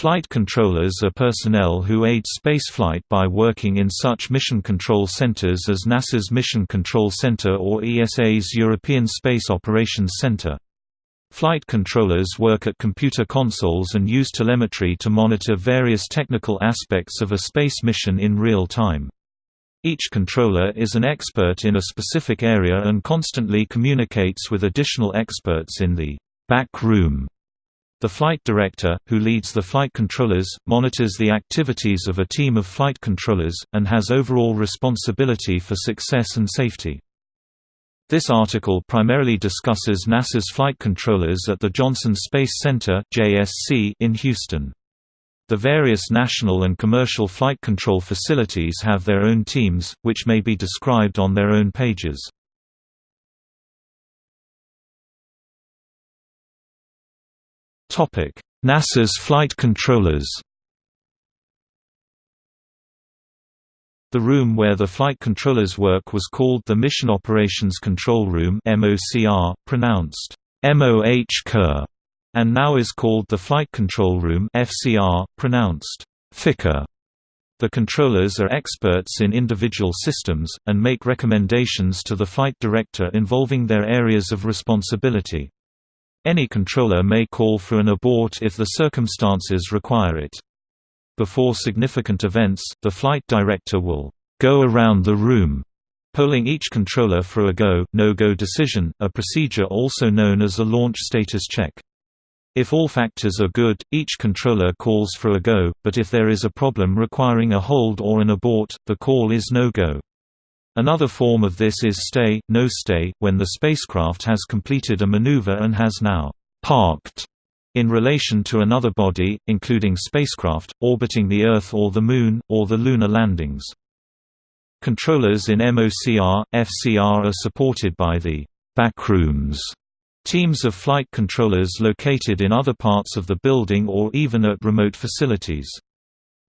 Flight controllers are personnel who aid spaceflight by working in such mission control centers as NASA's Mission Control Center or ESA's European Space Operations Center. Flight controllers work at computer consoles and use telemetry to monitor various technical aspects of a space mission in real time. Each controller is an expert in a specific area and constantly communicates with additional experts in the back room. The flight director, who leads the flight controllers, monitors the activities of a team of flight controllers, and has overall responsibility for success and safety. This article primarily discusses NASA's flight controllers at the Johnson Space Center in Houston. The various national and commercial flight control facilities have their own teams, which may be described on their own pages. NASA's flight controllers The room where the flight controllers work was called the Mission Operations Control Room MOCR, pronounced MOH and now is called the Flight Control Room FCR, pronounced FICA. The controllers are experts in individual systems, and make recommendations to the flight director involving their areas of responsibility. Any controller may call for an abort if the circumstances require it. Before significant events, the flight director will go around the room, polling each controller for a go, no-go decision, a procedure also known as a launch status check. If all factors are good, each controller calls for a go, but if there is a problem requiring a hold or an abort, the call is no-go. Another form of this is stay, no stay, when the spacecraft has completed a maneuver and has now parked in relation to another body, including spacecraft, orbiting the Earth or the Moon, or the lunar landings. Controllers in MOCR, FCR are supported by the backrooms teams of flight controllers located in other parts of the building or even at remote facilities.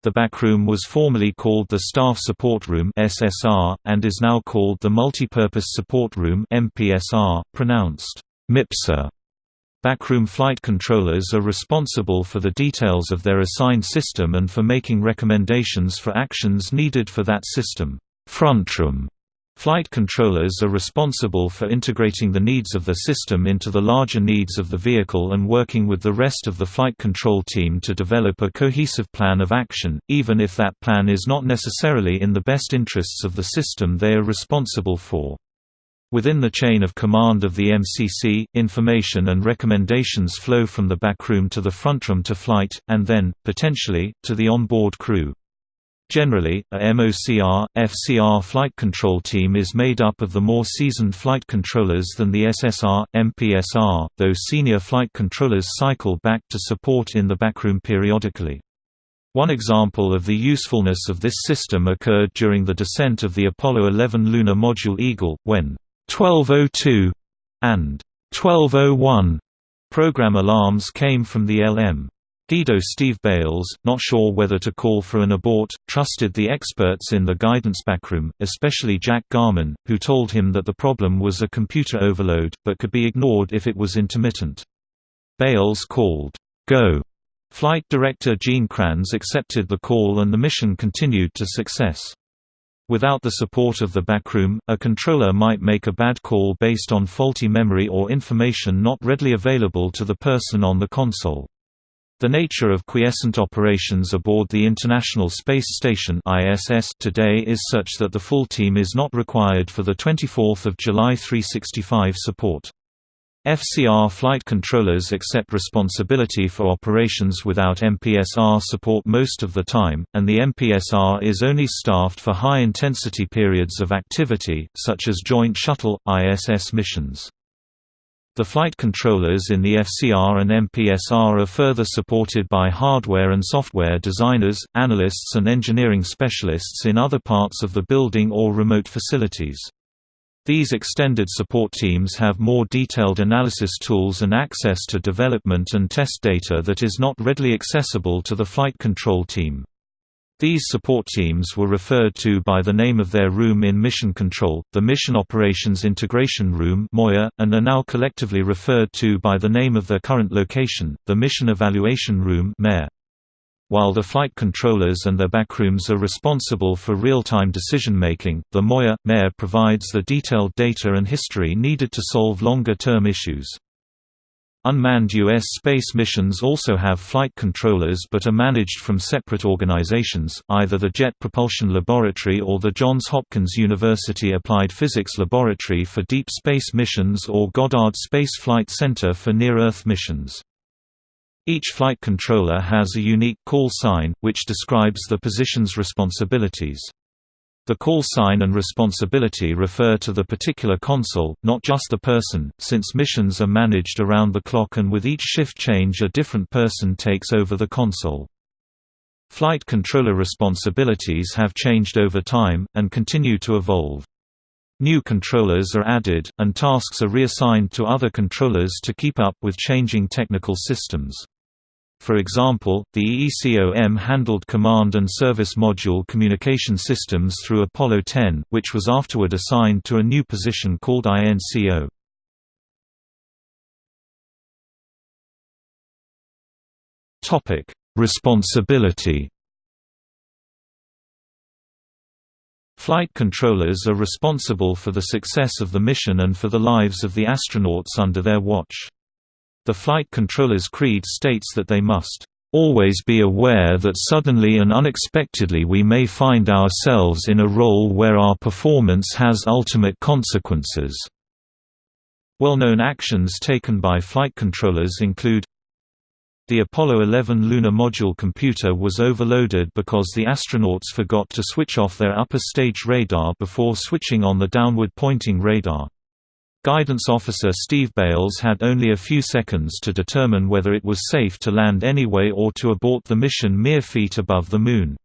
The backroom was formerly called the Staff Support Room (SSR) and is now called the Multipurpose Support Room (MPSR), pronounced MIPSA. Backroom flight controllers are responsible for the details of their assigned system and for making recommendations for actions needed for that system. Frontroom Flight controllers are responsible for integrating the needs of the system into the larger needs of the vehicle and working with the rest of the flight control team to develop a cohesive plan of action, even if that plan is not necessarily in the best interests of the system they are responsible for. Within the chain of command of the MCC, information and recommendations flow from the backroom to the frontroom to flight, and then, potentially, to the onboard crew. Generally, a MOCR, FCR flight control team is made up of the more seasoned flight controllers than the SSR, MPSR, though senior flight controllers cycle back to support in the backroom periodically. One example of the usefulness of this system occurred during the descent of the Apollo 11 lunar module Eagle, when 1202 and 1201 program alarms came from the LM. Guido Steve Bales, not sure whether to call for an abort, trusted the experts in the guidance backroom, especially Jack Garman, who told him that the problem was a computer overload, but could be ignored if it was intermittent. Bales called, Go. Flight director Gene Kranz accepted the call and the mission continued to success. Without the support of the backroom, a controller might make a bad call based on faulty memory or information not readily available to the person on the console. The nature of quiescent operations aboard the International Space Station (ISS) today is such that the full team is not required for the 24th of July 365 support. FCR flight controllers accept responsibility for operations without MPSR support most of the time, and the MPSR is only staffed for high-intensity periods of activity, such as Joint Shuttle, ISS missions. The flight controllers in the FCR and MPSR are further supported by hardware and software designers, analysts and engineering specialists in other parts of the building or remote facilities. These extended support teams have more detailed analysis tools and access to development and test data that is not readily accessible to the flight control team. These support teams were referred to by the name of their room in Mission Control, the Mission Operations Integration Room and are now collectively referred to by the name of their current location, the Mission Evaluation Room While the flight controllers and their backrooms are responsible for real-time decision-making, the MOIR MER provides the detailed data and history needed to solve longer-term issues. Unmanned U.S. space missions also have flight controllers but are managed from separate organizations, either the Jet Propulsion Laboratory or the Johns Hopkins University Applied Physics Laboratory for deep space missions or Goddard Space Flight Center for near-Earth missions. Each flight controller has a unique call sign, which describes the position's responsibilities. The call sign and responsibility refer to the particular console, not just the person, since missions are managed around the clock and with each shift change a different person takes over the console. Flight controller responsibilities have changed over time, and continue to evolve. New controllers are added, and tasks are reassigned to other controllers to keep up with changing technical systems. For example, the EECOM handled command and service module communication systems through Apollo 10, which was afterward assigned to a new position called INCO. Topic: Responsibility. Flight controllers are responsible for the success of the mission and for the lives of the astronauts under their watch. The flight controller's creed states that they must always be aware that suddenly and unexpectedly we may find ourselves in a role where our performance has ultimate consequences. Well-known actions taken by flight controllers include the Apollo 11 lunar module computer was overloaded because the astronauts forgot to switch off their upper stage radar before switching on the downward pointing radar. Guidance officer Steve Bales had only a few seconds to determine whether it was safe to land anyway or to abort the mission mere feet above the Moon.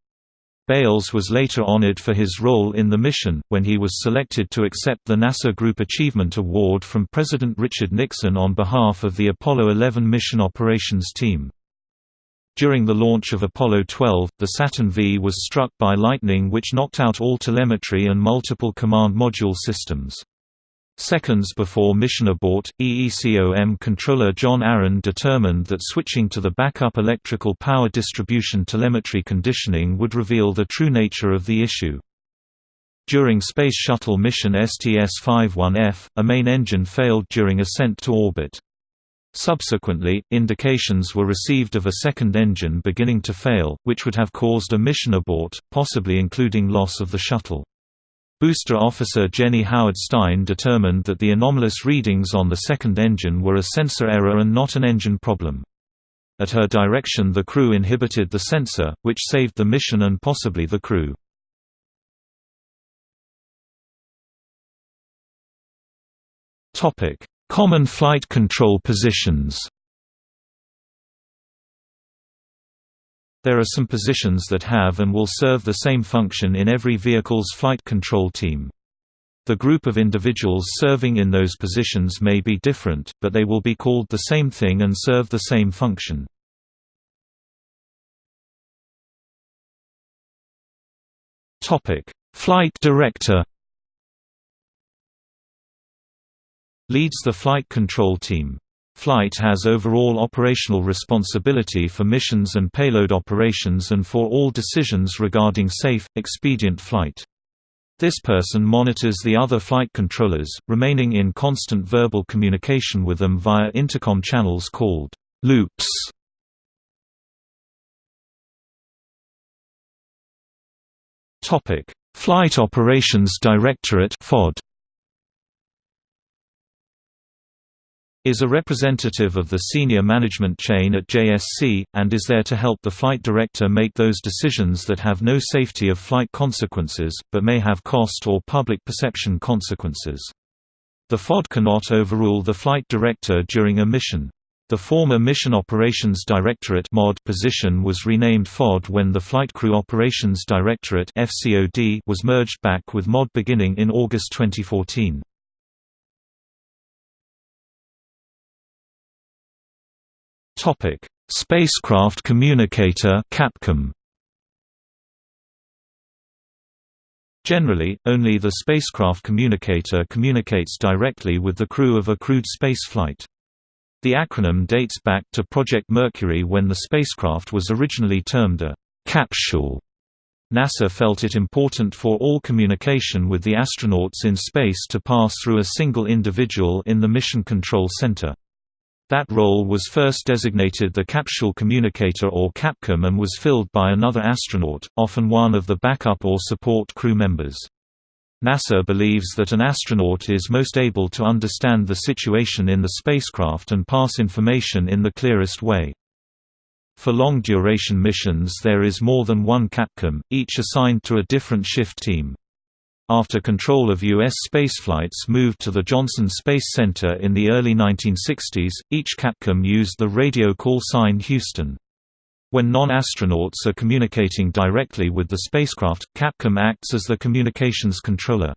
Bales was later honored for his role in the mission, when he was selected to accept the NASA Group Achievement Award from President Richard Nixon on behalf of the Apollo 11 mission operations team. During the launch of Apollo 12, the Saturn V was struck by lightning which knocked out all telemetry and multiple command module systems. Seconds before mission abort, EECOM controller John Aaron determined that switching to the backup electrical power distribution telemetry conditioning would reveal the true nature of the issue. During Space Shuttle mission STS-51F, a main engine failed during ascent to orbit. Subsequently, indications were received of a second engine beginning to fail, which would have caused a mission abort, possibly including loss of the shuttle. Booster officer Jenny Howard Stein determined that the anomalous readings on the second engine were a sensor error and not an engine problem. At her direction the crew inhibited the sensor, which saved the mission and possibly the crew. Common flight control positions There are some positions that have and will serve the same function in every vehicle's flight control team. The group of individuals serving in those positions may be different, but they will be called the same thing and serve the same function. Flight director Leads the flight control team Flight has overall operational responsibility for missions and payload operations and for all decisions regarding safe, expedient flight. This person monitors the other flight controllers, remaining in constant verbal communication with them via intercom channels called loops. Flight Operations Directorate FOD is a representative of the senior management chain at JSC, and is there to help the flight director make those decisions that have no safety of flight consequences, but may have cost or public perception consequences. The FOD cannot overrule the flight director during a mission. The former Mission Operations Directorate MOD position was renamed FOD when the Flight Crew Operations Directorate FCOD was merged back with MOD beginning in August 2014. Topic: Spacecraft Communicator (Capcom). Generally, only the spacecraft communicator communicates directly with the crew of a crewed spaceflight. The acronym dates back to Project Mercury when the spacecraft was originally termed a capsule. NASA felt it important for all communication with the astronauts in space to pass through a single individual in the Mission Control Center. That role was first designated the Capsule Communicator or CAPCOM and was filled by another astronaut, often one of the backup or support crew members. NASA believes that an astronaut is most able to understand the situation in the spacecraft and pass information in the clearest way. For long-duration missions there is more than one CAPCOM, each assigned to a different shift team. After control of U.S. spaceflights moved to the Johnson Space Center in the early 1960s, each CAPCOM used the radio call sign Houston. When non-astronauts are communicating directly with the spacecraft, Capcom acts as the communications controller.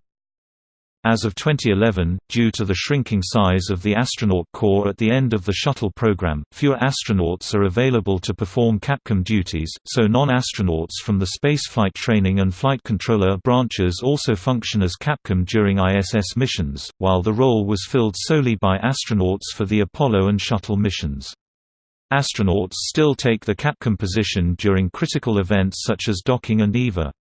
As of 2011, due to the shrinking size of the astronaut corps at the end of the shuttle program, fewer astronauts are available to perform CAPCOM duties, so non-astronauts from the spaceflight training and flight controller branches also function as CAPCOM during ISS missions, while the role was filled solely by astronauts for the Apollo and Shuttle missions. Astronauts still take the CAPCOM position during critical events such as docking and EVA.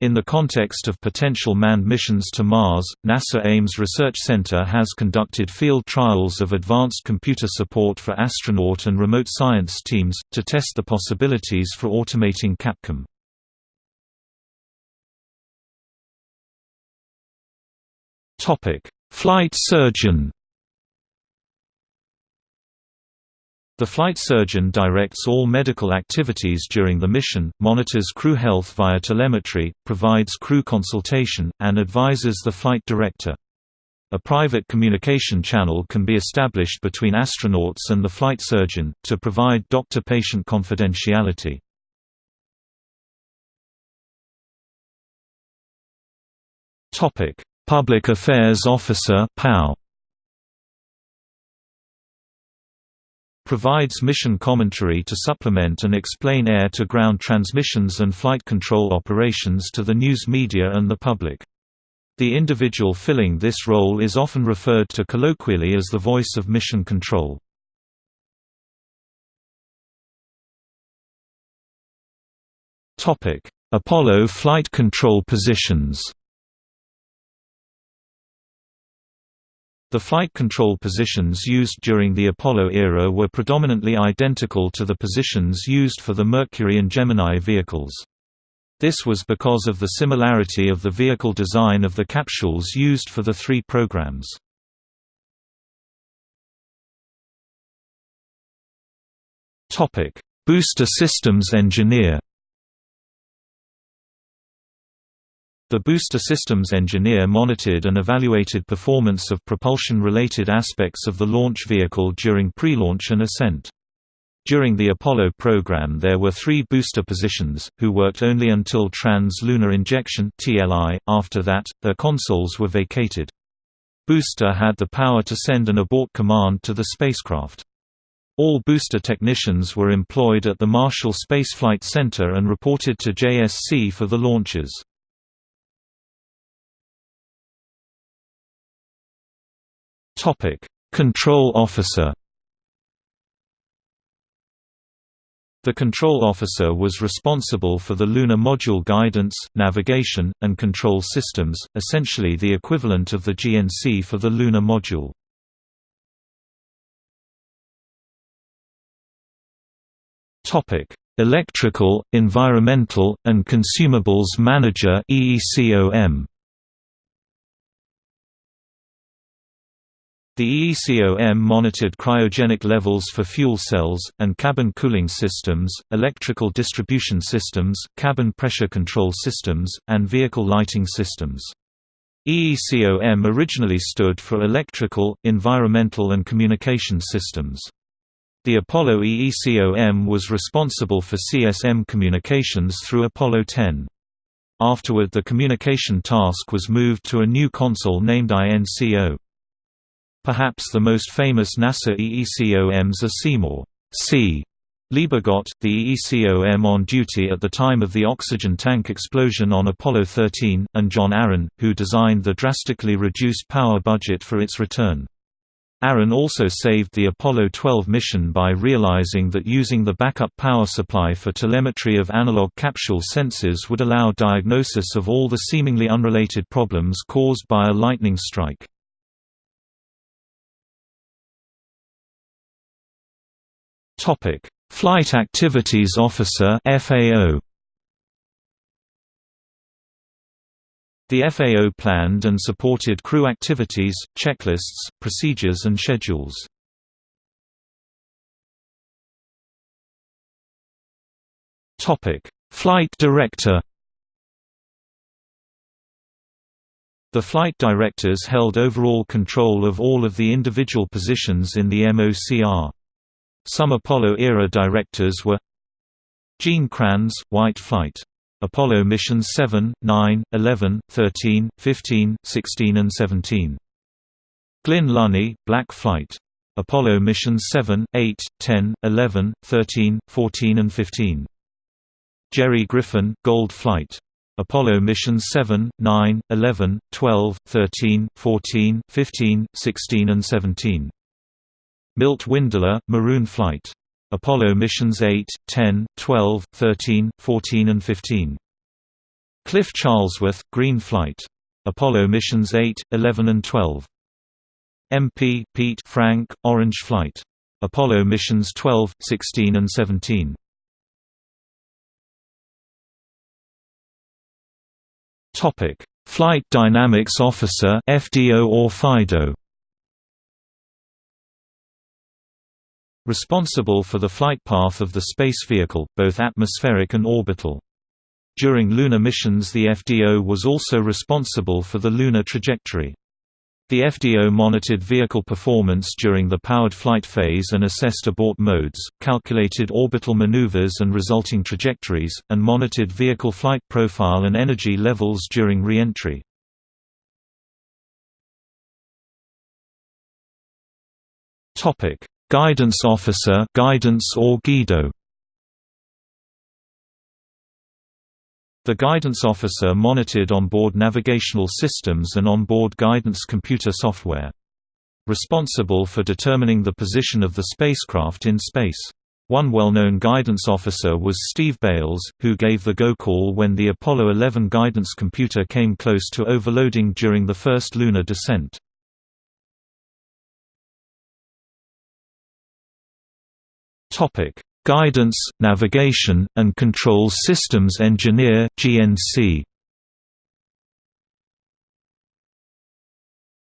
In the context of potential manned missions to Mars, NASA Ames Research Center has conducted field trials of advanced computer support for astronaut and remote science teams, to test the possibilities for automating CAPCOM. Flight surgeon The flight surgeon directs all medical activities during the mission, monitors crew health via telemetry, provides crew consultation, and advises the flight director. A private communication channel can be established between astronauts and the flight surgeon, to provide doctor-patient confidentiality. Public Affairs Officer PAO provides mission commentary to supplement and explain air-to-ground transmissions and flight control operations to the news media and the public. The individual filling this role is often referred to colloquially as the voice of mission control. Apollo flight control positions The flight control positions used during the Apollo era were predominantly identical to the positions used for the Mercury and Gemini vehicles. This was because of the similarity of the vehicle design of the capsules used for the three programs. Booster systems engineer The booster systems engineer monitored and evaluated performance of propulsion-related aspects of the launch vehicle during pre-launch and ascent. During the Apollo program there were three booster positions, who worked only until trans-lunar injection after that, their consoles were vacated. Booster had the power to send an abort command to the spacecraft. All booster technicians were employed at the Marshall Space Flight Center and reported to JSC for the launches. Topic: Control Officer. The control officer was responsible for the lunar module guidance, navigation, and control systems, essentially the equivalent of the GNC for the lunar module. Topic: Electrical, Environmental, and Consumables Manager (EECOM). The EECOM monitored cryogenic levels for fuel cells, and cabin cooling systems, electrical distribution systems, cabin pressure control systems, and vehicle lighting systems. EECOM originally stood for Electrical, Environmental and Communication Systems. The Apollo EECOM was responsible for CSM communications through Apollo 10. Afterward the communication task was moved to a new console named INCO. Perhaps the most famous NASA EECOMs are Seymour C. Liebergot, the EECOM on duty at the time of the oxygen tank explosion on Apollo 13, and John Aaron, who designed the drastically reduced power budget for its return. Aaron also saved the Apollo 12 mission by realizing that using the backup power supply for telemetry of analog capsule sensors would allow diagnosis of all the seemingly unrelated problems caused by a lightning strike. Flight Activities Officer FAO The FAO planned and supported crew activities, checklists, procedures and schedules. Topic: Flight director The flight directors held overall control of all of the individual positions in the MOCR. Some Apollo-era directors were Gene Kranz, White Flight Apollo missions 7, 9, 11, 13, 15, 16 and 17. Glynn Lunney, Black Flight. Apollo missions 7, 8, 10, 11, 13, 14 and 15. Jerry Griffin, Gold Flight. Apollo missions 7, 9, 11, 12, 13, 14, 15, 16 and 17. Milt Windler, Maroon Flight. Apollo missions 8, 10, 12, 13, 14 and 15. Cliff Charlesworth, Green Flight. Apollo missions 8, 11 and 12. MP, Pete Frank, Orange Flight. Apollo missions 12, 16 and 17. Topic: Flight Dynamics Officer (FDO or FIDO). Responsible for the flight path of the space vehicle, both atmospheric and orbital. During lunar missions the FDO was also responsible for the lunar trajectory. The FDO monitored vehicle performance during the powered flight phase and assessed abort modes, calculated orbital maneuvers and resulting trajectories, and monitored vehicle flight profile and energy levels during re-entry. Guidance Officer guidance or GUIDO. The guidance officer monitored onboard navigational systems and onboard guidance computer software. Responsible for determining the position of the spacecraft in space. One well-known guidance officer was Steve Bales, who gave the go call when the Apollo 11 guidance computer came close to overloading during the first lunar descent. Topic: Guidance, Navigation, and Control Systems Engineer (GNC).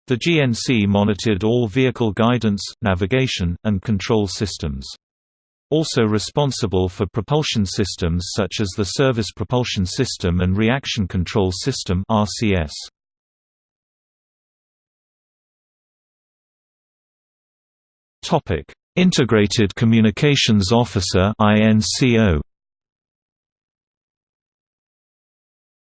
The GNC monitored all vehicle guidance, navigation, and control systems. Also responsible for propulsion systems such as the Service Propulsion System and Reaction Control System (RCS). Topic: Integrated Communications Officer.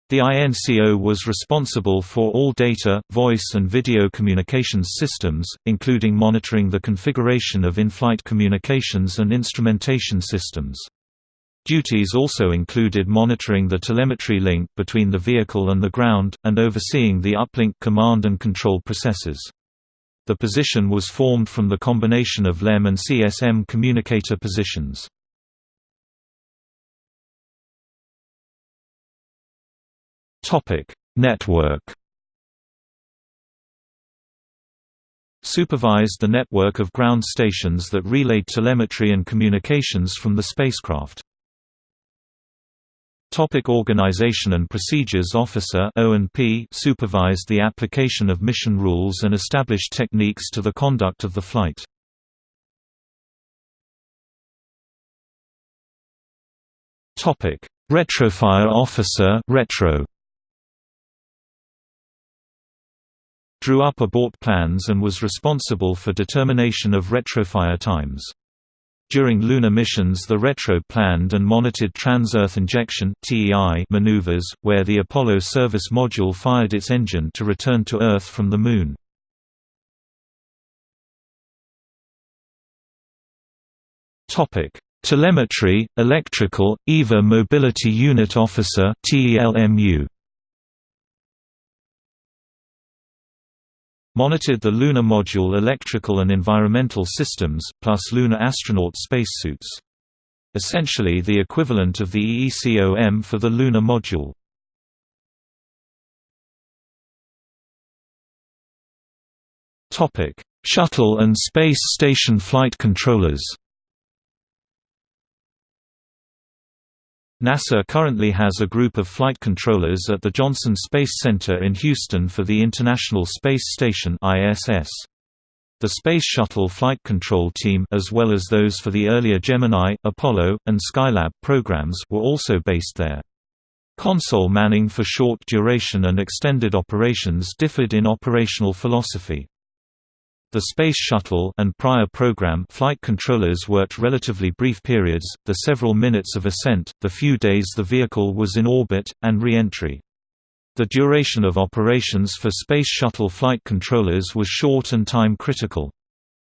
The INCO was responsible for all data, voice and video communications systems, including monitoring the configuration of in-flight communications and instrumentation systems. Duties also included monitoring the telemetry link between the vehicle and the ground, and overseeing the uplink command and control processes. The position was formed from the combination of LEM and CSM communicator positions. Network Supervised the network of ground stations that relayed telemetry and communications from the spacecraft. Topic Organization and Procedures Officer supervised the application of mission rules and established techniques to the conduct of the flight. Topic Retrofire Officer Retro Drew up abort plans and was responsible for determination of retrofire times. During lunar missions the retro planned and monitored trans-Earth injection maneuvers, where the Apollo service module fired its engine to return to Earth from the Moon. Telemetry, Electrical, EVA Mobility Unit Officer TELMU. Monitored the lunar module electrical and environmental systems, plus lunar astronaut spacesuits. Essentially the equivalent of the EECOM for the lunar module. Shuttle and space station flight controllers NASA currently has a group of flight controllers at the Johnson Space Center in Houston for the International Space Station ISS. The Space Shuttle Flight Control Team as well as those for the earlier Gemini, Apollo, and Skylab programs were also based there. Console manning for short duration and extended operations differed in operational philosophy. The Space Shuttle and prior program flight controllers worked relatively brief periods, the several minutes of ascent, the few days the vehicle was in orbit, and re-entry. The duration of operations for Space Shuttle flight controllers was short and time-critical.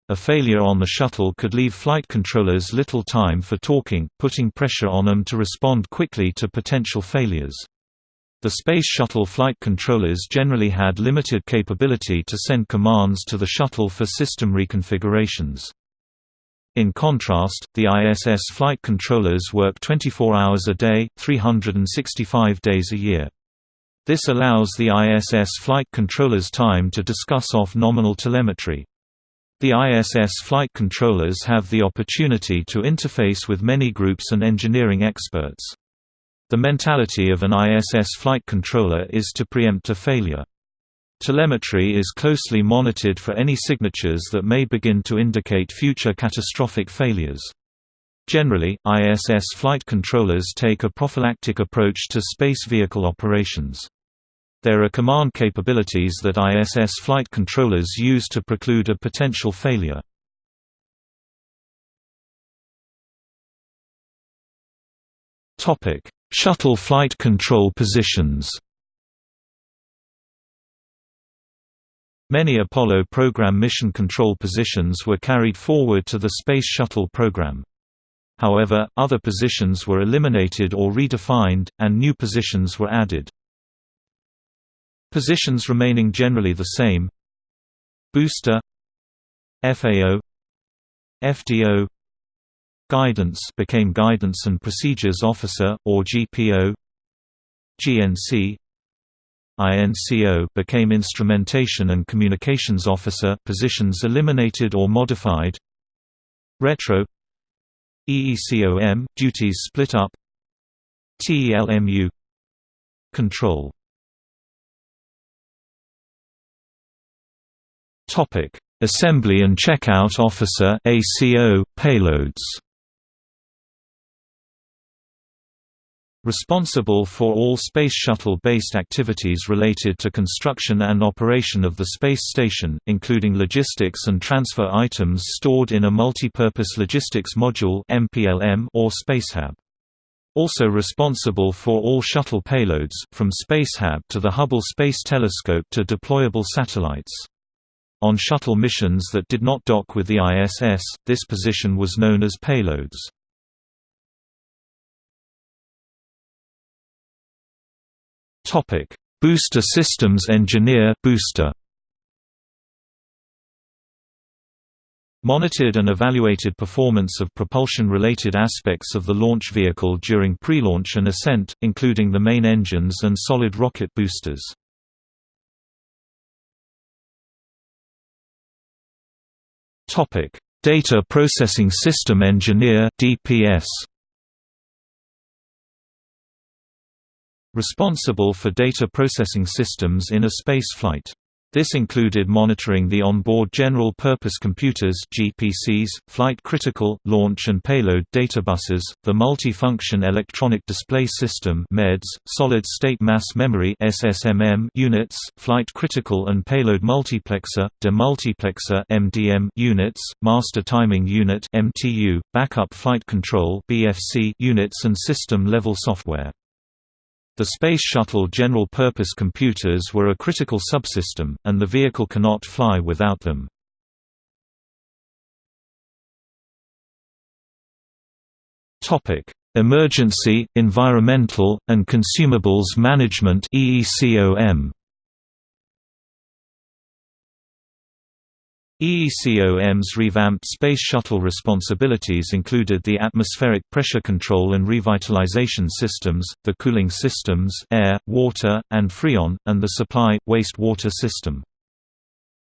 A failure on the shuttle could leave flight controllers little time for talking, putting pressure on them to respond quickly to potential failures. The Space Shuttle flight controllers generally had limited capability to send commands to the shuttle for system reconfigurations. In contrast, the ISS flight controllers work 24 hours a day, 365 days a year. This allows the ISS flight controllers time to discuss off-nominal telemetry. The ISS flight controllers have the opportunity to interface with many groups and engineering experts. The mentality of an ISS flight controller is to preempt a failure. Telemetry is closely monitored for any signatures that may begin to indicate future catastrophic failures. Generally, ISS flight controllers take a prophylactic approach to space vehicle operations. There are command capabilities that ISS flight controllers use to preclude a potential failure. Topic: Shuttle flight control positions Many Apollo program mission control positions were carried forward to the Space Shuttle program. However, other positions were eliminated or redefined, and new positions were added. Positions remaining generally the same. Booster. FAO FDO Guidance became Guidance and Procedures Officer, or GPO GNC INCO became Instrumentation and Communications Officer positions eliminated or modified. Retro. EECOM – duties split up. TELMU Control. Assembly and Checkout Officer ACO, payloads Responsible for all Space Shuttle-based activities related to construction and operation of the space station, including logistics and transfer items stored in a multi-purpose logistics module or spacehab. Also responsible for all shuttle payloads, from Spacehab to the Hubble Space Telescope to deployable satellites. On shuttle missions that did not dock with the ISS, this position was known as payloads. Topic: Booster Systems Engineer booster. Monitored and evaluated performance of propulsion-related aspects of the launch vehicle during pre-launch and ascent, including the main engines and solid rocket boosters. Data Processing System Engineer (DPS). Responsible for data processing systems in a space flight. This included monitoring the onboard general-purpose computers (GPCs), flight-critical, launch and payload databuses, the multi-function electronic display system (MEDS), solid-state mass memory (SSMM) units, flight-critical and payload multiplexer, demultiplexer (MDM) units, master timing unit (MTU), backup flight control (BFC) units and system-level software. The Space Shuttle general-purpose computers were a critical subsystem, and the vehicle cannot fly without them. Emergency, Environmental, and Consumables Management EECOM. EECOM's revamped Space Shuttle responsibilities included the atmospheric pressure control and revitalization systems, the cooling systems air, water, and freon, and the supply, waste-water system.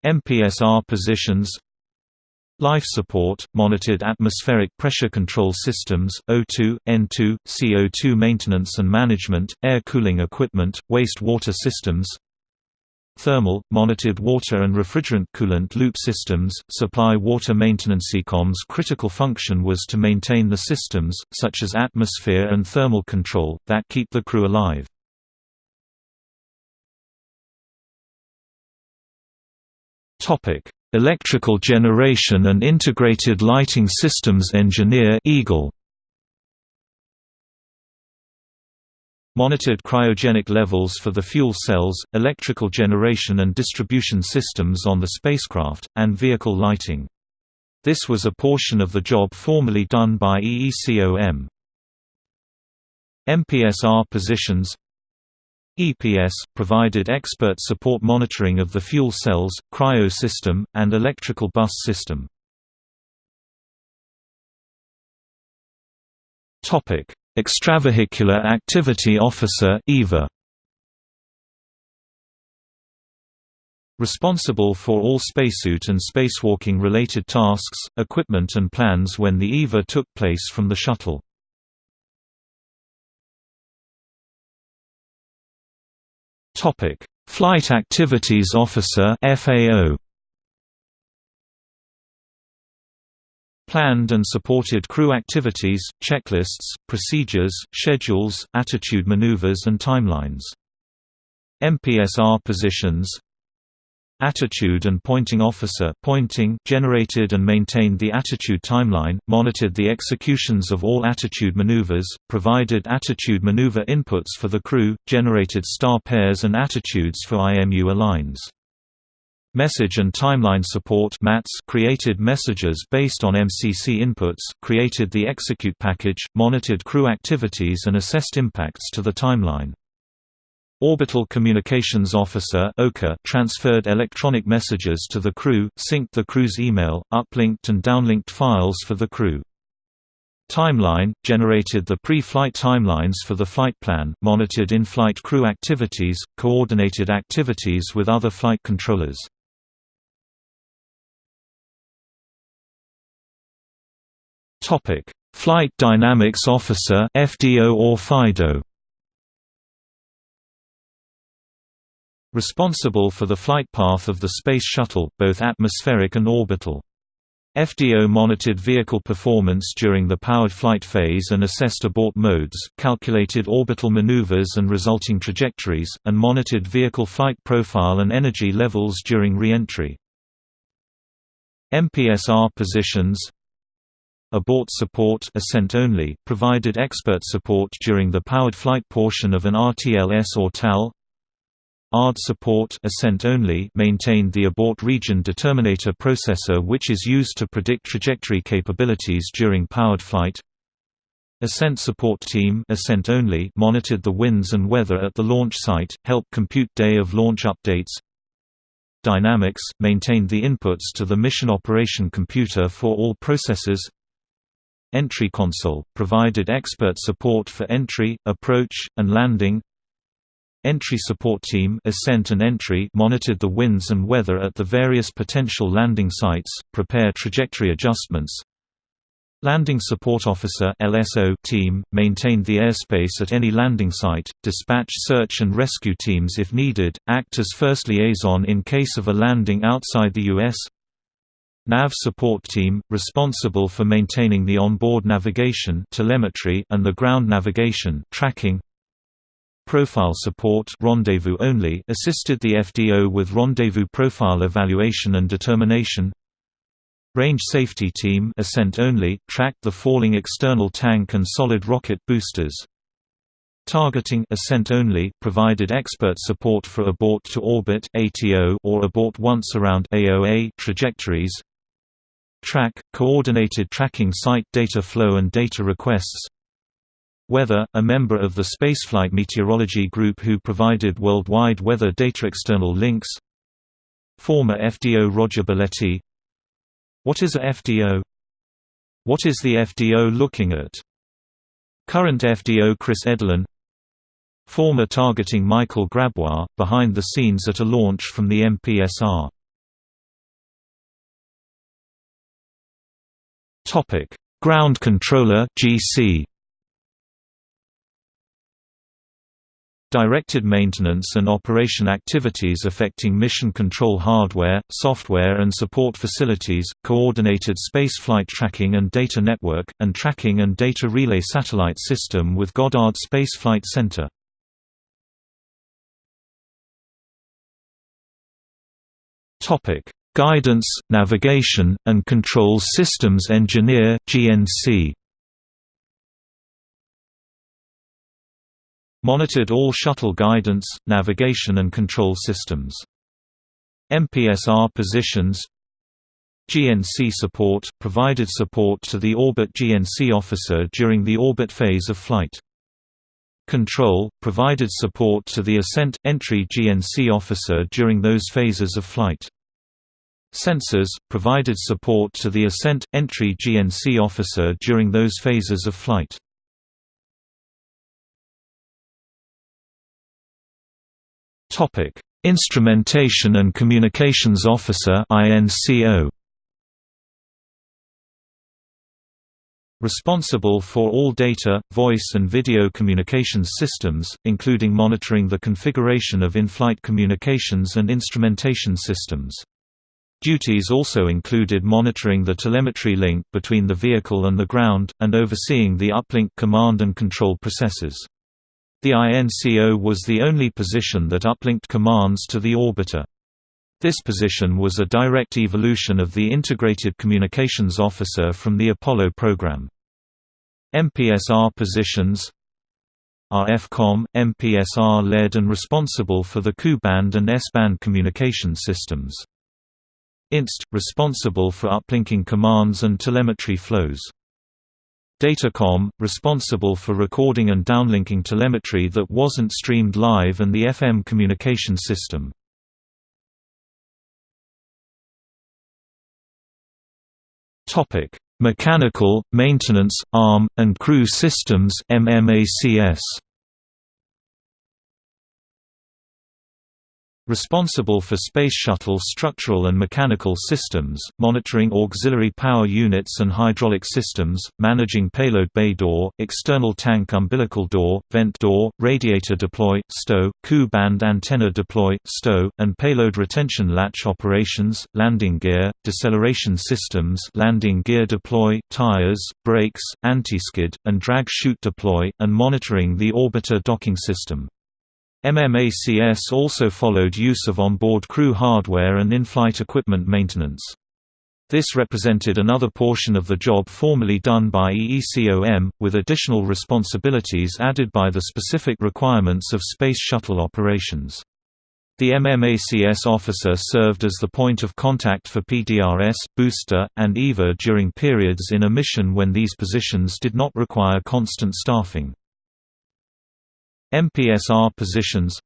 MPSR positions Life support, monitored atmospheric pressure control systems, O2, N2, CO2 maintenance and management, air cooling equipment, waste-water systems Thermal, monitored water and refrigerant coolant loop systems, supply water maintenance. EECOM's critical function was to maintain the systems, such as atmosphere and thermal control, that keep the crew alive. Electrical generation and integrated lighting systems engineer EGIL monitored cryogenic levels for the fuel cells, electrical generation and distribution systems on the spacecraft, and vehicle lighting. This was a portion of the job formerly done by EECOM. MPSR positions EPS, provided expert support monitoring of the fuel cells, cryo system, and electrical bus system. Extravehicular Activity Officer EVA. Responsible for all spacesuit and spacewalking related tasks, equipment and plans when the EVA took place from the shuttle. Flight Activities Officer FAO Planned and supported crew activities, checklists, procedures, schedules, attitude maneuvers and timelines. MPSR positions Attitude and Pointing Officer pointing generated and maintained the attitude timeline, monitored the executions of all attitude maneuvers, provided attitude maneuver inputs for the crew, generated star pairs and attitudes for IMU aligns. Message and Timeline Support MATS created messages based on MCC inputs, created the execute package, monitored crew activities and assessed impacts to the timeline. Orbital Communications Officer transferred electronic messages to the crew, synced the crew's email, uplinked and downlinked files for the crew. Timeline – generated the pre-flight timelines for the flight plan, monitored in-flight crew activities, coordinated activities with other flight controllers. Topic: Flight Dynamics Officer (FDO or FIDO). Responsible for the flight path of the Space Shuttle, both atmospheric and orbital. FDO monitored vehicle performance during the powered flight phase and assessed abort modes, calculated orbital maneuvers and resulting trajectories, and monitored vehicle flight profile and energy levels during re-entry. MPSR positions Abort support ascent only, provided expert support during the powered flight portion of an RTLS or TAL. ARD support ascent only maintained the abort region determinator processor which is used to predict trajectory capabilities during powered flight. Ascent support team ascent only monitored the winds and weather at the launch site, helped compute day of launch updates. Dynamics maintained the inputs to the mission operation computer for all processors. Entry Console, provided expert support for entry, approach, and landing Entry Support Team ascent and entry monitored the winds and weather at the various potential landing sites, prepare trajectory adjustments Landing Support Officer LSO team, maintained the airspace at any landing site, dispatch search and rescue teams if needed, act as first liaison in case of a landing outside the U.S. NAV support team, responsible for maintaining the onboard navigation telemetry and the ground navigation tracking. Profile support rendezvous only assisted the FDO with rendezvous profile evaluation and determination. Range Safety Team ascent only, tracked the falling external tank and solid rocket boosters. Targeting ascent only provided expert support for abort to orbit (ATO) or abort once around (AOA) trajectories. Track, coordinated tracking site data flow and data requests. Weather, a member of the Spaceflight Meteorology Group who provided worldwide weather data external links. Former FDO Roger Balettie. What is a FDO? What is the FDO looking at? Current FDO Chris Edelin Former targeting Michael Grabois, behind the scenes at a launch from the MPSR Ground Controller GC Directed maintenance and operation activities affecting mission control hardware, software and support facilities, coordinated spaceflight tracking and data network, and tracking and data relay satellite system with Goddard Space Flight Center. Guidance, Navigation, and Control Systems Engineer GNC. Monitored all shuttle guidance, navigation and control systems. MPSR positions GNC support – provided support to the orbit GNC officer during the orbit phase of flight. Control – provided support to the ascent – entry GNC officer during those phases of flight. Sensors – provided support to the ascent – entry GNC officer during those phases of flight. Instrumentation and Communications Officer. Responsible for all data, voice and video communications systems, including monitoring the configuration of in-flight communications and instrumentation systems. Duties also included monitoring the telemetry link between the vehicle and the ground, and overseeing the uplink command and control processes. The INCO was the only position that uplinked commands to the orbiter. This position was a direct evolution of the Integrated Communications Officer from the Apollo program. MPSR positions RFCOM, MPSR led and responsible for the Ku-band and S-band communication systems. INST – responsible for uplinking commands and telemetry flows. Datacom, responsible for recording and downlinking telemetry that wasn't streamed live and the FM communication system. Mechanical, maintenance, arm, and crew systems MMACS. Responsible for Space Shuttle structural and mechanical systems, monitoring auxiliary power units and hydraulic systems, managing payload bay door, external tank umbilical door, vent door, radiator deploy, stow, Ku-band antenna deploy, stow, and payload retention latch operations, landing gear, deceleration systems landing gear deploy, tires, brakes, anti-skid, and drag chute deploy, and monitoring the orbiter docking system. MMACS also followed use of onboard crew hardware and in-flight equipment maintenance. This represented another portion of the job formerly done by EECOM, with additional responsibilities added by the specific requirements of Space Shuttle operations. The MMACS officer served as the point of contact for PDRS, booster, and EVA during periods in a mission when these positions did not require constant staffing. MPSR positions.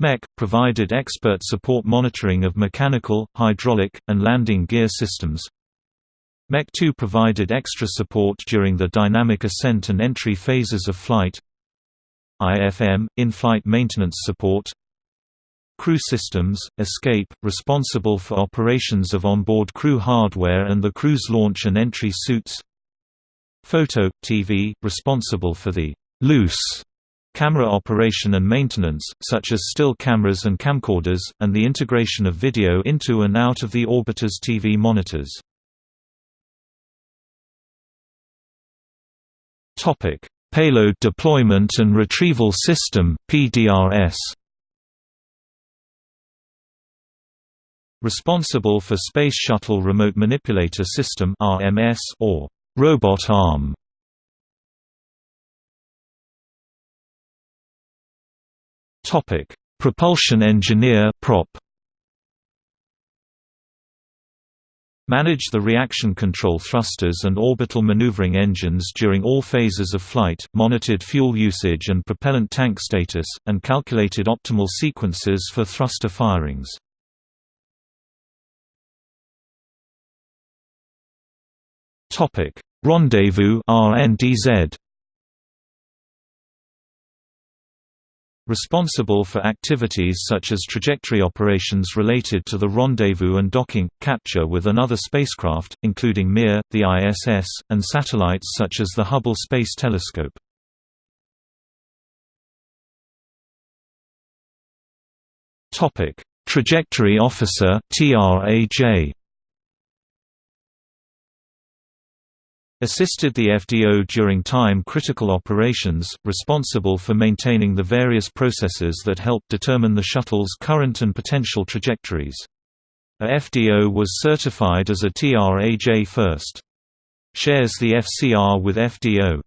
MEC – provided expert support monitoring of mechanical, hydraulic, and landing gear systems. MEC-2 provided extra support during the dynamic ascent and entry phases of flight. IFM – in-flight maintenance support. Crew Systems, Escape, responsible for operations of onboard crew hardware and the crew's launch and entry suits. Photo, TV, responsible for the «loose» camera operation and maintenance, such as still cameras and camcorders, and the integration of video into and out of the orbiter's TV monitors. Payload Deployment and Retrieval System PDRS. Responsible for Space Shuttle Remote Manipulator System (RMS) or robot arm. Topic: Propulsion engineer prop. Manage the reaction control thrusters and orbital maneuvering engines during all phases of flight, monitored fuel usage and propellant tank status, and calculated optimal sequences for thruster firings. Rendezvous RNDZ Responsible for activities such as trajectory operations related to the rendezvous and docking, capture with another spacecraft, including Mir, the ISS, and satellites such as the Hubble Space Telescope. Trajectory Officer TRAJ assisted the FDO during time-critical operations, responsible for maintaining the various processes that help determine the shuttle's current and potential trajectories. A FDO was certified as a TRAJ first. Shares the FCR with FDO.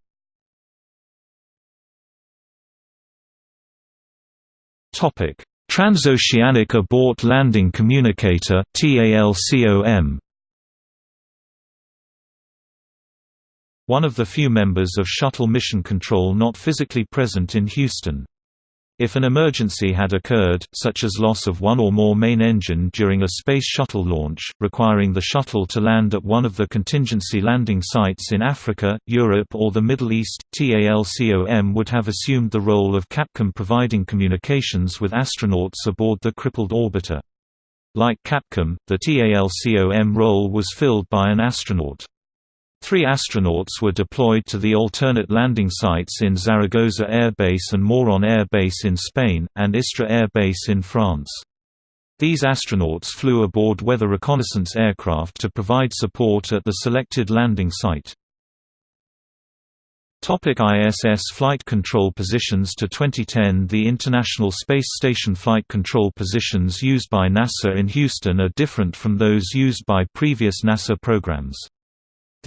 Transoceanic Abort Landing Communicator TALCOM one of the few members of Shuttle Mission Control not physically present in Houston. If an emergency had occurred, such as loss of one or more main engine during a Space Shuttle launch, requiring the shuttle to land at one of the contingency landing sites in Africa, Europe or the Middle East, TALCOM would have assumed the role of Capcom providing communications with astronauts aboard the crippled orbiter. Like Capcom, the TALCOM role was filled by an astronaut. Three astronauts were deployed to the alternate landing sites in Zaragoza Air Base and Moron Air Base in Spain, and Istres Air Base in France. These astronauts flew aboard weather reconnaissance aircraft to provide support at the selected landing site. Topic ISS flight control positions To 2010 the International Space Station flight control positions used by NASA in Houston are different from those used by previous NASA programs.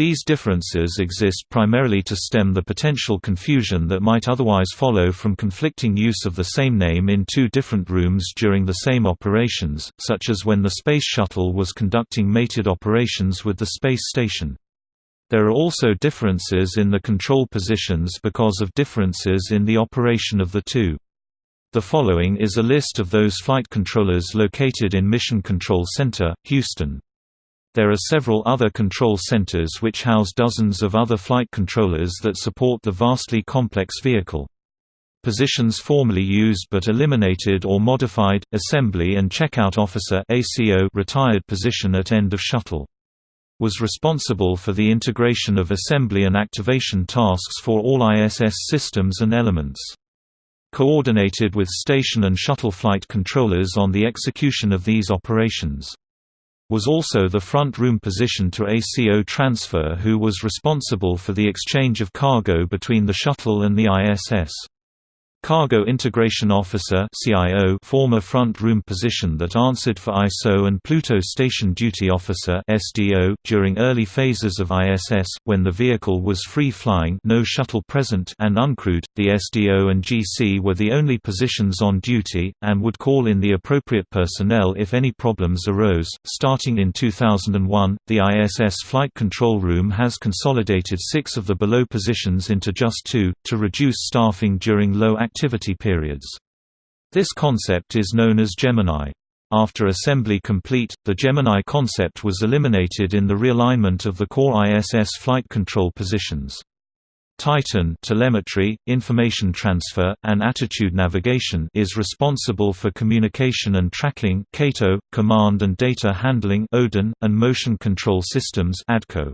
These differences exist primarily to stem the potential confusion that might otherwise follow from conflicting use of the same name in two different rooms during the same operations, such as when the Space Shuttle was conducting mated operations with the space station. There are also differences in the control positions because of differences in the operation of the two. The following is a list of those flight controllers located in Mission Control Center, Houston. There are several other control centers which house dozens of other flight controllers that support the vastly complex vehicle. Positions formerly used but eliminated or modified, Assembly and Checkout Officer ACO retired position at end of shuttle. Was responsible for the integration of assembly and activation tasks for all ISS systems and elements. Coordinated with station and shuttle flight controllers on the execution of these operations was also the front room position to ACO transfer who was responsible for the exchange of cargo between the shuttle and the ISS. Cargo Integration Officer CIO former front-room position that answered for ISO and Pluto Station Duty Officer SDO during early phases of ISS, when the vehicle was free-flying no shuttle present and uncrewed, the SDO and GC were the only positions on duty, and would call in the appropriate personnel if any problems arose. Starting in 2001, the ISS Flight Control Room has consolidated six of the below positions into just two, to reduce staffing during low activity periods. This concept is known as Gemini. After assembly complete, the Gemini concept was eliminated in the realignment of the core ISS flight control positions. Titan telemetry, information transfer, and attitude navigation is responsible for communication and tracking CATO, command and data handling Odin, and motion control systems ADCO.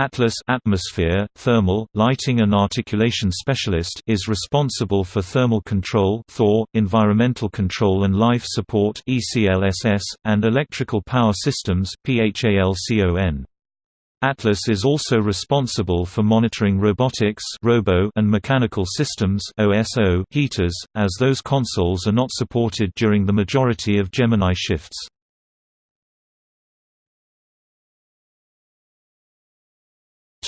Atlas atmosphere, thermal, lighting and articulation specialist is responsible for thermal control Thor, environmental control and life support ECLSS, and electrical power systems PHALCON. Atlas is also responsible for monitoring robotics robo and mechanical systems OSO heaters, as those consoles are not supported during the majority of Gemini shifts.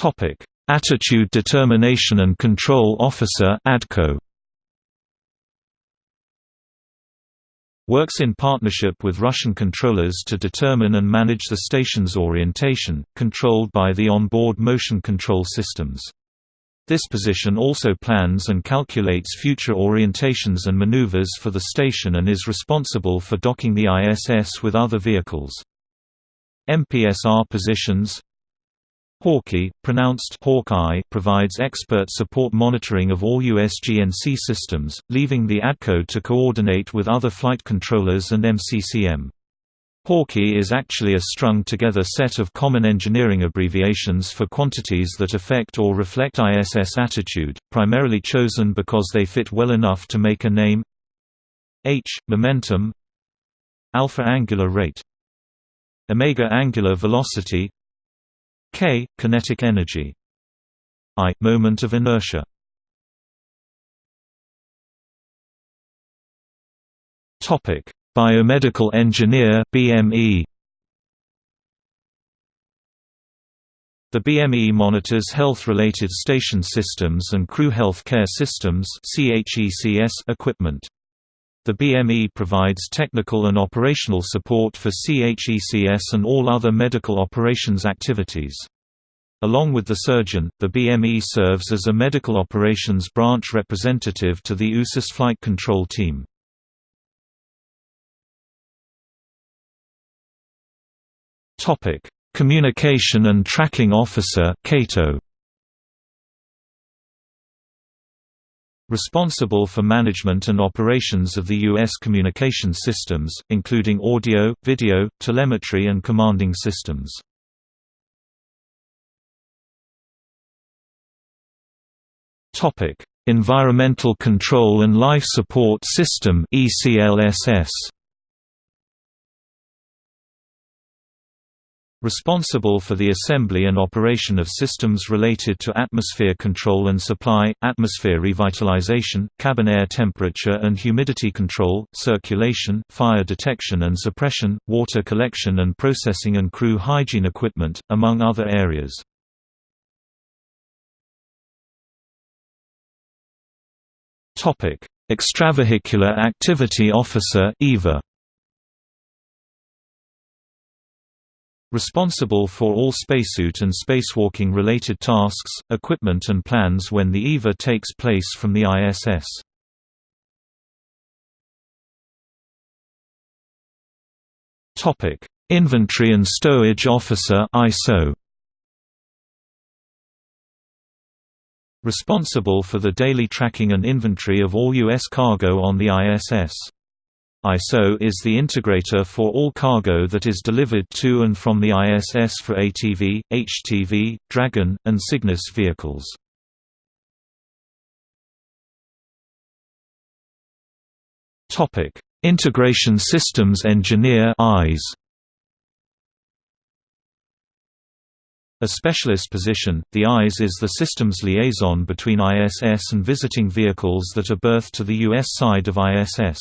Topic: Attitude Determination and Control Officer (ADCO). Works in partnership with Russian controllers to determine and manage the station's orientation, controlled by the onboard motion control systems. This position also plans and calculates future orientations and maneuvers for the station and is responsible for docking the ISS with other vehicles. MPSR positions Hawkeye, pronounced Hawkeye, provides expert support monitoring of all USGNC systems, leaving the ADCO to coordinate with other flight controllers and MCCM. Hawkeye is actually a strung-together set of common engineering abbreviations for quantities that affect or reflect ISS attitude, primarily chosen because they fit well enough to make a name. H momentum. Alpha angular rate. Omega angular velocity k kinetic energy. I moment of inertia. Topic. Biomedical engineer bme The BME monitors health-related station systems and crew health care systems equipment. The BME provides technical and operational support for CHECS and all other medical operations activities. Along with the surgeon, the BME serves as a medical operations branch representative to the USAS flight control team. Communication and Tracking Officer CATO responsible for management and operations of the U.S. communication systems, including audio, video, telemetry and commanding systems. Environmental Control and Life Support System ECLSS responsible for the assembly and operation of systems related to atmosphere control and supply, atmosphere revitalization, cabin air temperature and humidity control, circulation, fire detection and suppression, water collection and processing and crew hygiene equipment, among other areas. Extravehicular Activity Officer EVA responsible for all spacesuit and spacewalking-related tasks, equipment and plans when the EVA takes place from the ISS. Inventory and Stowage Officer ISO Responsible for the daily tracking and inventory of all U.S. cargo on the ISS. ISO is the integrator for all cargo that is delivered to and from the ISS for ATV, HTV, Dragon, and Cygnus vehicles. Integration Systems Engineer IS A specialist position, the IS is the systems liaison between ISS and visiting vehicles that are berthed to the U.S. side of ISS.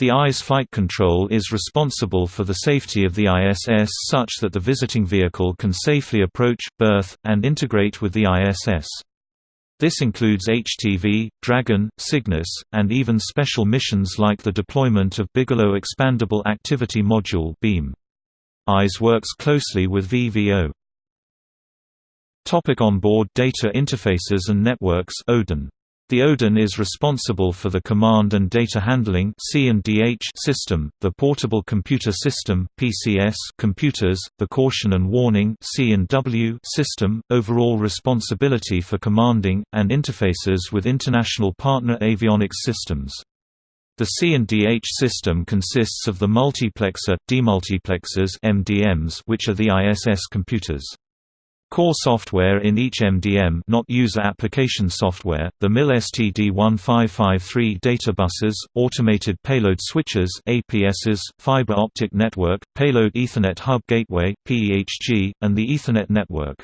The IS flight control is responsible for the safety of the ISS such that the visiting vehicle can safely approach, berth, and integrate with the ISS. This includes HTV, Dragon, Cygnus, and even special missions like the deployment of Bigelow Expandable Activity Module (BEAM). IS works closely with VVO. Topic onboard data interfaces and networks ODIN. The ODIN is responsible for the command and data handling system, the portable computer system computers, the caution and warning system, overall responsibility for commanding and interfaces with international partner avionics systems. The C&DH system consists of the multiplexer, demultiplexers (MDMs), which are the ISS computers. Core software in each MDM not user application software, the MIL STD1553 databuses, automated payload switches APSs, fiber optic network, payload Ethernet hub gateway PEHG, and the Ethernet network.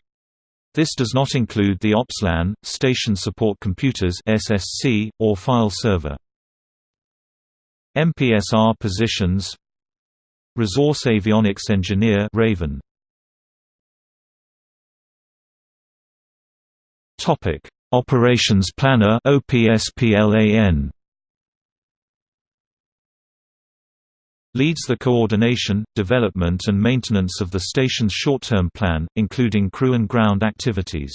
This does not include the OPSLAN, station support computers SSC, or file server. MPSR positions Resource Avionics Engineer Raven Topic: Operations Planner OPSPLAN leads the coordination, development and maintenance of the station's short-term plan, including crew and ground activities.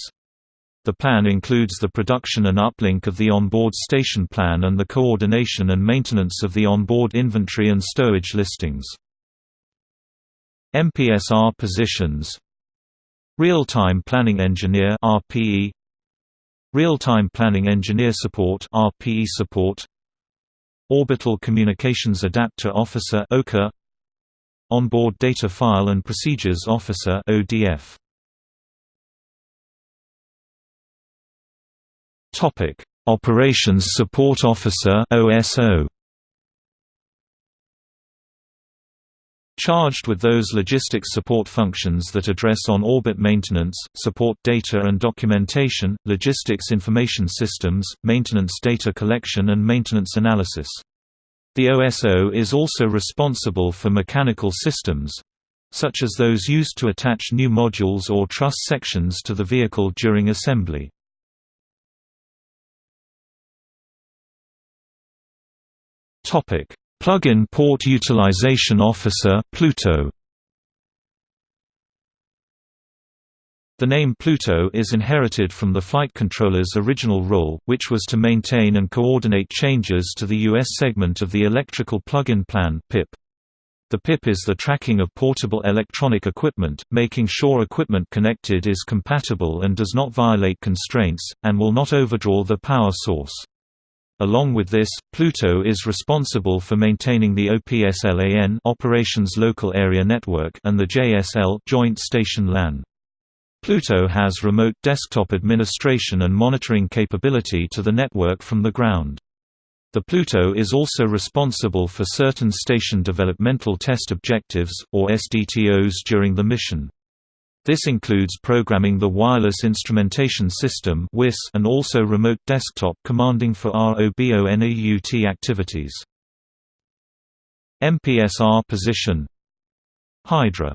The plan includes the production and uplink of the onboard station plan and the coordination and maintenance of the onboard inventory and stowage listings. MPSR positions Real-Time Planning Engineer RPE Real-Time Planning Engineer Support RPE support. Orbital Communications Adapter Officer OCA Onboard Data File and Procedures Officer ODF Topic. Operations Support Officer OSO charged with those logistics support functions that address on-orbit maintenance, support data and documentation, logistics information systems, maintenance data collection and maintenance analysis. The OSO is also responsible for mechanical systems, such as those used to attach new modules or truss sections to the vehicle during assembly. Topic: Plug-in Port Utilization Officer Pluto. The name Pluto is inherited from the flight controller's original role, which was to maintain and coordinate changes to the U.S. segment of the Electrical Plug-in Plan PIP. The PIP is the tracking of portable electronic equipment, making sure equipment connected is compatible and does not violate constraints, and will not overdraw the power source. Along with this, Pluto is responsible for maintaining the OPSLAN Operations Local Area Network and the JSL Joint Station LAN. Pluto has remote desktop administration and monitoring capability to the network from the ground. The Pluto is also responsible for certain Station Developmental Test Objectives, or SDTOs during the mission. This includes programming the Wireless Instrumentation System and also remote desktop commanding for ROBONAUT activities. MPSR position. Hydra.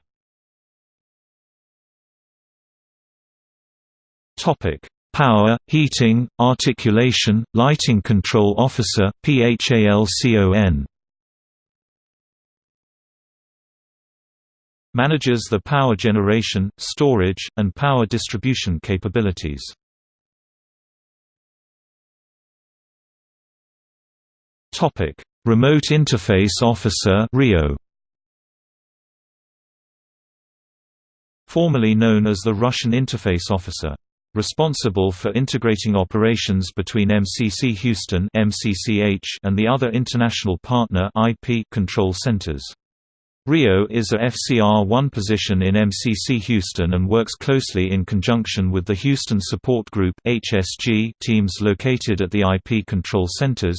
Topic: Power, Heating, Articulation, Lighting Control Officer PHALCON manages the power generation, storage, and power distribution capabilities. Remote Interface Officer RIO. Formerly known as the Russian Interface Officer. Responsible for integrating operations between MCC Houston MCCH and the other international partner IP control centers. RIO is a FCR-1 position in MCC Houston and works closely in conjunction with the Houston Support Group (HSG) teams located at the IP control centers.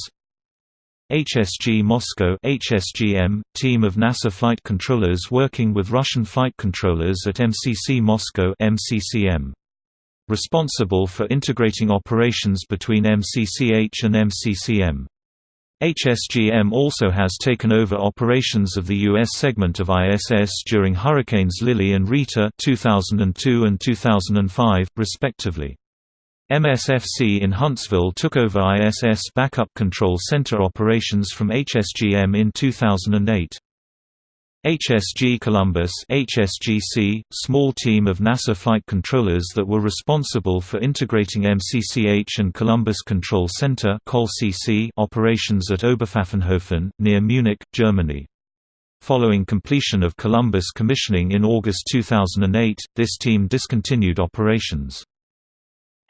HSG Moscow HSGM, team of NASA flight controllers working with Russian flight controllers at MCC Moscow MCCM. Responsible for integrating operations between MCCH and MCCM. HSGM also has taken over operations of the U.S. segment of ISS during Hurricanes Lily and Rita 2002 and 2005, respectively. MSFC in Huntsville took over ISS Backup Control Center operations from HSGM in 2008. HSG Columbus HSGC, small team of NASA flight controllers that were responsible for integrating MCCH and Columbus Control Center operations at Oberpfaffenhofen, near Munich, Germany. Following completion of Columbus commissioning in August 2008, this team discontinued operations.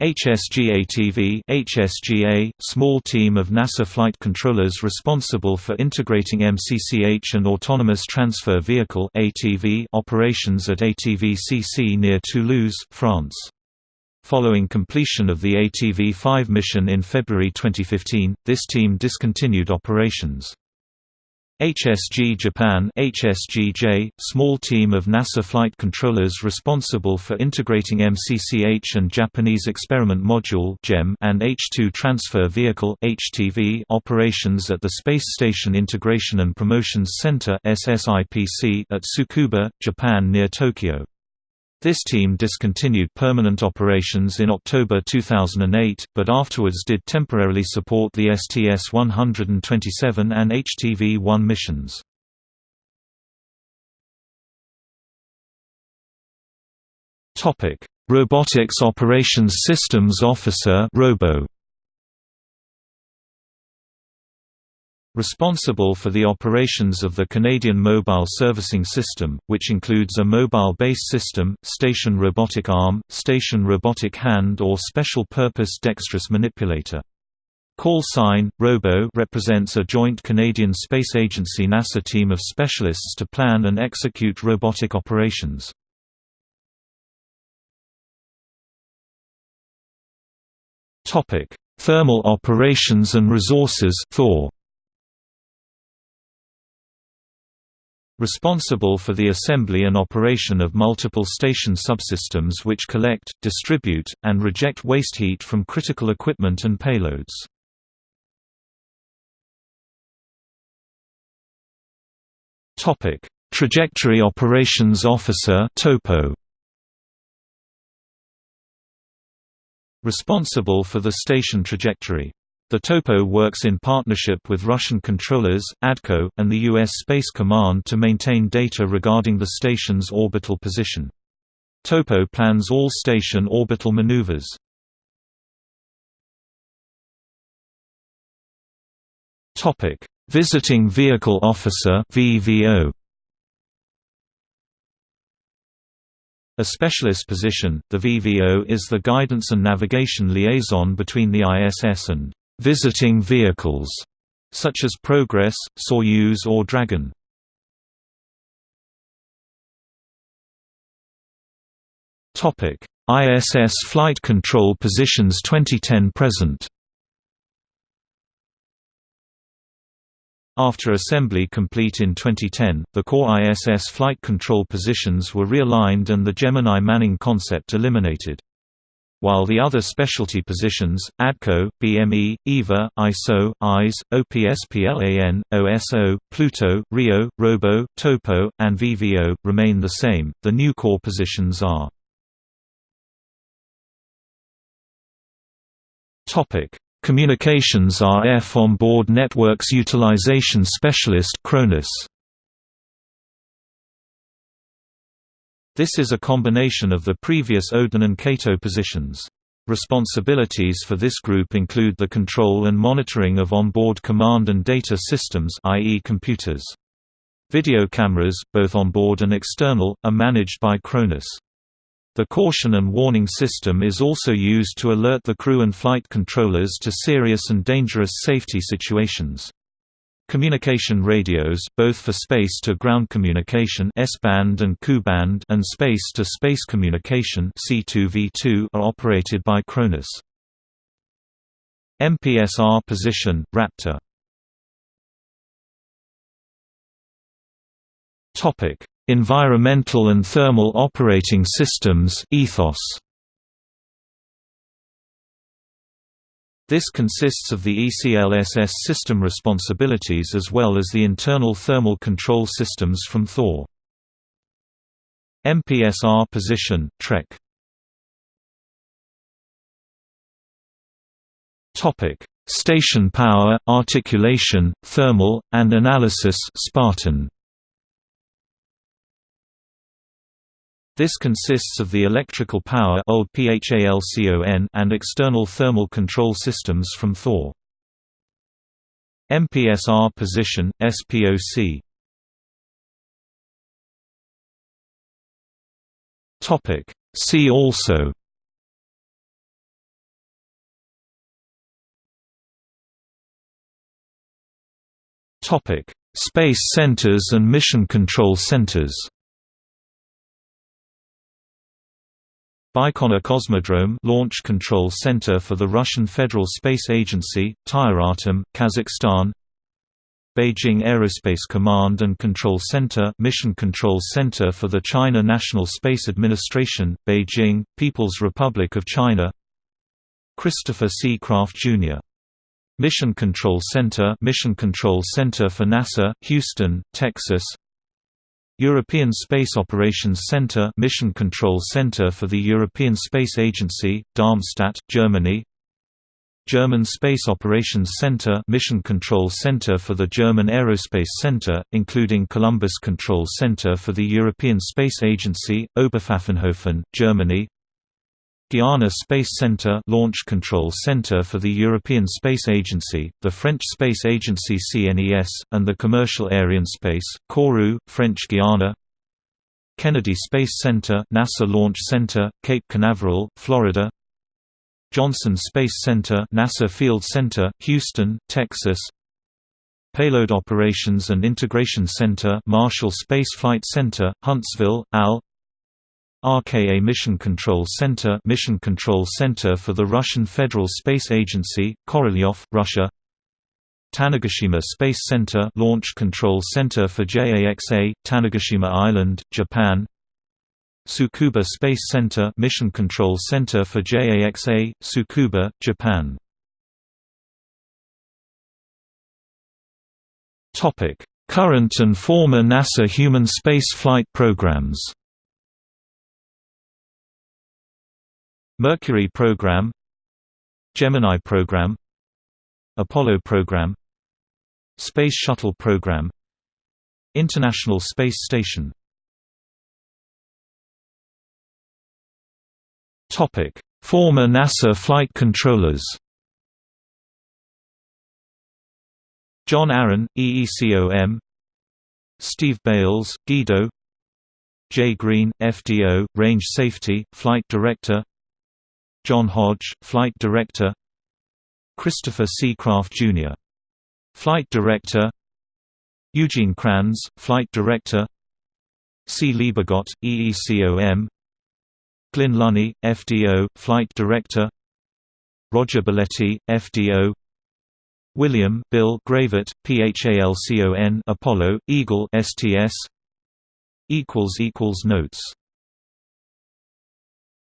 HSGATV HSGA, small team of NASA flight controllers responsible for integrating MCCH and Autonomous Transfer Vehicle ATV operations at ATV-CC near Toulouse, France. Following completion of the ATV-5 mission in February 2015, this team discontinued operations. HSG Japan HSGJ, small team of NASA flight controllers responsible for integrating MCCH and Japanese Experiment Module and H-2 Transfer Vehicle operations at the Space Station Integration and Promotions Center at Tsukuba, Japan near Tokyo. This team discontinued permanent operations in October 2008, but afterwards did temporarily support the STS-127 and HTV-1 missions. Robotics Operations Systems Officer Robo Responsible for the operations of the Canadian Mobile Servicing System, which includes a mobile base system, station robotic arm, station robotic hand or special-purpose dexterous manipulator. Call sign, Robo represents a joint Canadian Space Agency NASA team of specialists to plan and execute robotic operations. Thermal Operations and Resources Thor. Responsible for the assembly and operation of multiple station subsystems which collect, distribute, and reject waste heat from critical equipment and payloads. Trajectory Operations Officer (TOPO). Responsible for the station trajectory. The TOPO works in partnership with Russian controllers, ADCO, and the U.S. Space Command to maintain data regarding the station's orbital position. TOPO plans all station orbital maneuvers. Visiting Vehicle Officer VVO A specialist position, the VVO is the guidance and navigation liaison between the ISS and visiting vehicles, such as Progress, Soyuz or Dragon. Topic: ISS Flight Control Positions 2010–present After assembly complete in 2010, the core ISS flight control positions were realigned and the Gemini Manning concept eliminated. While the other specialty positions, ADCO, BME, EVA, ISO, IS, OPSPLAN, OSO, Pluto, RIO, ROBO, TOPO, and VVO, remain the same, the new core positions are Communications RF Onboard Networks Utilization Specialist CRONUS. This is a combination of the previous Odin and CATO positions. Responsibilities for this group include the control and monitoring of onboard command and data systems i.e. computers. Video cameras, both onboard and external, are managed by CRONUS. The caution and warning system is also used to alert the crew and flight controllers to serious and dangerous safety situations. Communication radios both for space-to-ground communication S-band and Ku-band and space-to-space communication C2V2 are operated by CRONUS. MPSR position, Raptor Environmental and Thermal Operating Systems Ethos. This consists of the ECLSS system responsibilities as well as the internal thermal control systems from Thor. MPSR position, Trek. Station power, articulation, thermal, and analysis Spartan This consists of the electrical power and external thermal control systems from Thor. MPSR position, SPOC See also Space centers and mission control centers Baikonur Cosmodrome Launch Control Center for the Russian Federal Space Agency, Tyuratam, Kazakhstan Beijing Aerospace Command and Control Center Mission Control Center for the China National Space Administration, Beijing, People's Republic of China Christopher C. Kraft, Jr. Mission Control Center Mission Control Center for NASA, Houston, Texas European Space Operations Centre Mission Control Center for the European Space Agency, Darmstadt, Germany. German Space Operations Center Mission Control Center for the German Aerospace Center, including Columbus Control Center for the European Space Agency, Oberpfaffenhofen, Germany Guiana Space Centre Launch Control Centre for the European Space Agency, the French Space Agency CNES, and the Commercial Arianespace, Kourou, French Guiana Kennedy Space Center NASA Launch Center, Cape Canaveral, Florida. Johnson Space Center NASA Field Center, Houston, Texas. Payload Operations and Integration Center Marshall Space Flight Center, Huntsville, AL RKA Mission Control Center Mission Control Center for the Russian Federal Space Agency, Korolyov, Russia. Tanegashima Space Center Launch Control Center for JAXA, Tanegashima Island, Japan. Tsukuba Space Center Mission Control Center for JAXA, Tsukuba, Japan. Current and former NASA human space flight programs Mercury program Gemini program Apollo program Space Shuttle program International Space Station. Topic: Former NASA flight controllers. John Aaron, EECOM Steve Bales, Guido. Jay Greene, FDO, Range Safety, Flight Director John Hodge, Flight Director. Christopher C. Jr. Flight Director. Eugene Kranz, Flight Director. Sy Liebergot, EECOM Glynn Lunney, FDO, Flight Director. Roger Balettie, FDO William Bill Gravett, PHALCON Apollo, Eagle STS Notes